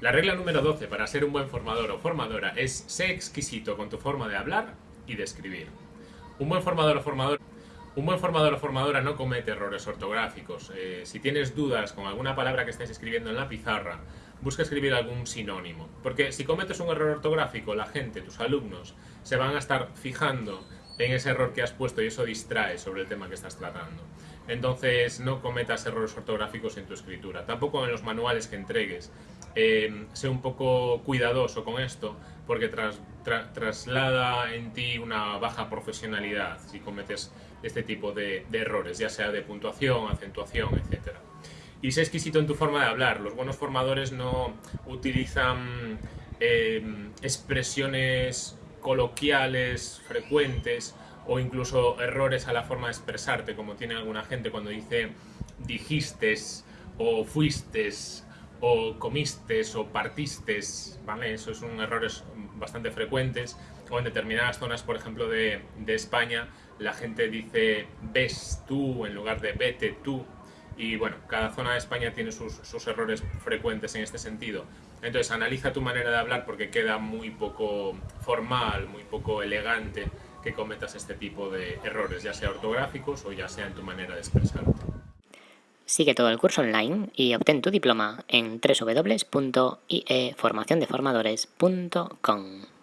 La regla número 12 para ser un buen formador o formadora es ser exquisito con tu forma de hablar y de escribir. Un buen formador o formadora no comete errores ortográficos. Eh, si tienes dudas con alguna palabra que estés escribiendo en la pizarra, busca escribir algún sinónimo. Porque si cometes un error ortográfico, la gente, tus alumnos, se van a estar fijando en ese error que has puesto y eso distrae sobre el tema que estás tratando. Entonces no cometas errores ortográficos en tu escritura, tampoco en los manuales que entregues. Eh, sé un poco cuidadoso con esto porque traslada en ti una baja profesionalidad si cometes este tipo de, errores, ya sea de puntuación, acentuación, etc. Y sé exquisito en tu forma de hablar. Los buenos formadores no utilizan eh, expresiones coloquiales frecuentes o incluso errores a la forma de expresarte, como tiene alguna gente cuando dice dijistes o fuistes o comistes o partistes, ¿vale? Esos son errores bastante frecuentes. O en determinadas zonas, por ejemplo, de, de España, la gente dice ves tú en lugar de vete tú. Y bueno, cada zona de España tiene sus, errores frecuentes en este sentido. Entonces analiza tu manera de hablar porque queda muy poco formal, muy poco elegante que cometas este tipo de errores, ya sea ortográficos o ya sea en tu manera de expresarte. Sigue todo el curso online y obtén tu diploma en www.ieformaciondeformadores.com.